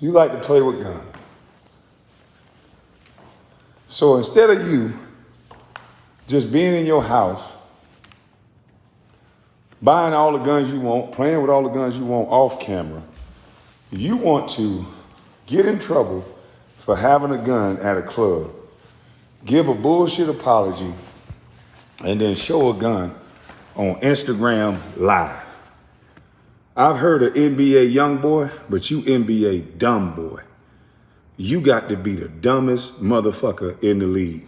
You like to play with guns. So instead of you just being in your house, buying all the guns you want, playing with all the guns you want off camera, you want to get in trouble for having a gun at a club, give a bullshit apology, and then show a gun on Instagram Live. I've heard of NBA YoungBoy, but you NBA dumb boy. You got to be the dumbest motherfucker in the league.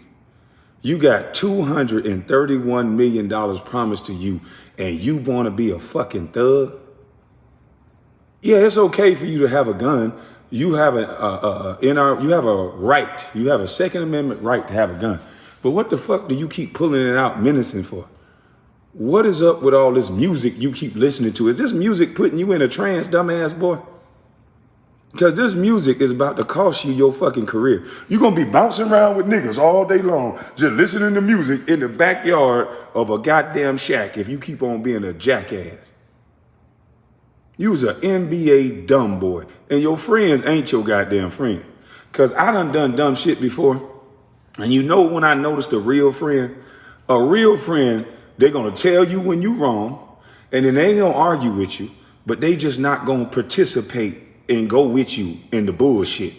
You got $231 million promised to you and you want to be a fucking thug? Yeah, it's okay for you to have a gun. You have a, a, a our, you have a right. You have a Second Amendment right to have a gun. But what the fuck do you keep pulling it out menacing for? What is up with all this music you keep listening to? Is this music putting you in a trance, dumbass boy? Because this music is about to cost you your fucking career. You're going to be bouncing around with niggas all day long, just listening to music in the backyard of a goddamn shack if you keep on being a jackass. You's an NBA dumb boy. And your friends ain't your goddamn friend. Because I done done dumb shit before. And you know when I noticed a real friend? A real friend, they're going to tell you when you're wrong. And then they ain't going to argue with you. But they just not going to participate and go with you in the bullshit.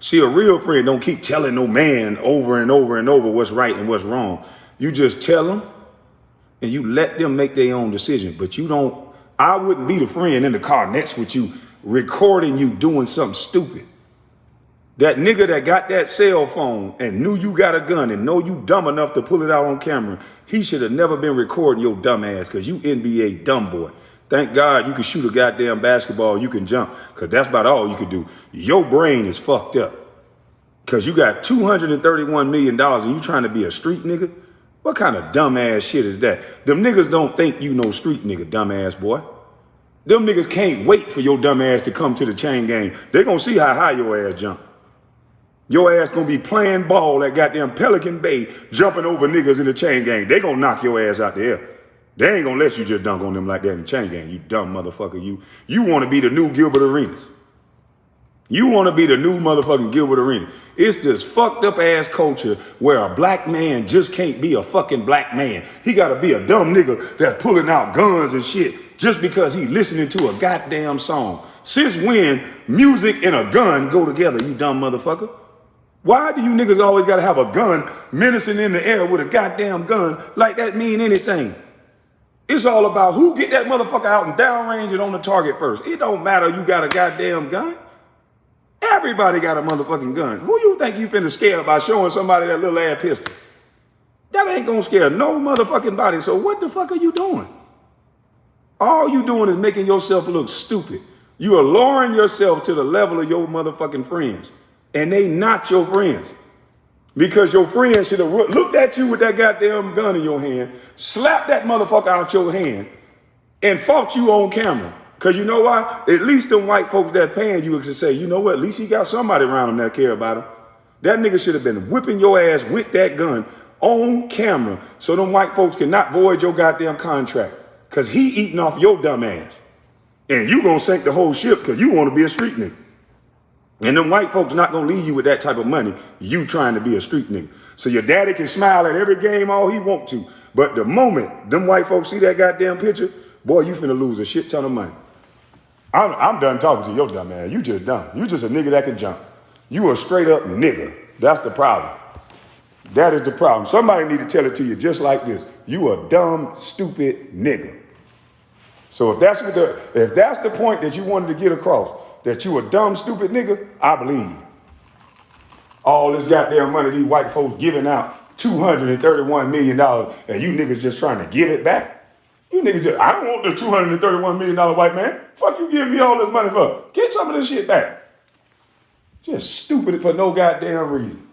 See, a real friend don't keep telling no man over and over and over what's right and what's wrong. You just tell them and you let them make their own decision. But you don't, I wouldn't be the friend in the car next with you recording you doing something stupid. That nigga that got that cell phone and knew you got a gun and know you dumb enough to pull it out on camera, he should have never been recording your dumb ass because you NBA dumb boy. Thank God you can shoot a goddamn basketball, you can jump, because that's about all you can do. Your brain is fucked up. Because you got $231 million and you trying to be a street nigga? What kind of dumbass shit is that? Them niggas don't think you know street nigga, dumbass boy. Them niggas can't wait for your dumb ass to come to the chain gang. They gonna see how high your ass jump. Your ass gonna be playing ball at goddamn Pelican Bay, jumping over niggas in the chain gang. They gonna knock your ass out the air. They ain't gonna let you just dunk on them like that in the chain gang, you dumb motherfucker. You you wanna be the new Gilbert Arenas. You want to be the new motherfucking Gilbert Arenas. It's this fucked up ass culture where a black man just can't be a fucking black man. He got to be a dumb nigga that's pulling out guns and shit just because he listening to a goddamn song. Since when music and a gun go together, you dumb motherfucker? Why do you niggas always got to have a gun menacing in the air with a goddamn gun like that mean anything? It's all about who get that motherfucker out and downrange it on the target first. It don't matter you got a goddamn gun. Everybody got a motherfucking gun. Who you think you finna scare by showing somebody that little ass pistol? That ain't gonna scare no motherfucking body. So what the fuck are you doing? All you doing is making yourself look stupid. You are lowering yourself to the level of your motherfucking friends. And they not your friends. Because your friend should have looked at you with that goddamn gun in your hand, slapped that motherfucker out your hand, and fought you on camera. Because you know why? At least them white folks that paying you can say, you know what? At least he got somebody around him that care about him. That nigga should have been whipping your ass with that gun on camera so them white folks cannot void your goddamn contract. Because he eating off your dumb ass. And you going to sink the whole ship because you want to be a street nigga. And them white folks not gonna leave you with that type of money, you trying to be a street nigga. So your daddy can smile at every game all he want to. But the moment them white folks see that goddamn picture, boy, you finna lose a shit ton of money. I'm, I'm done talking to your dumb man. You just dumb. You just a nigga that can jump. You a straight up nigga. That's the problem. That is the problem. Somebody need to tell it to you just like this. You a dumb, stupid nigga. So if that's what the if that's the point that you wanted to get across, that you a dumb, stupid nigga, I believe. All this goddamn money these white folks giving out, $231 million, and you niggas just trying to give it back? You niggas just, I don't want the $231 million white man. Fuck you giving me all this money for? Get some of this shit back. Just stupid for no goddamn reason.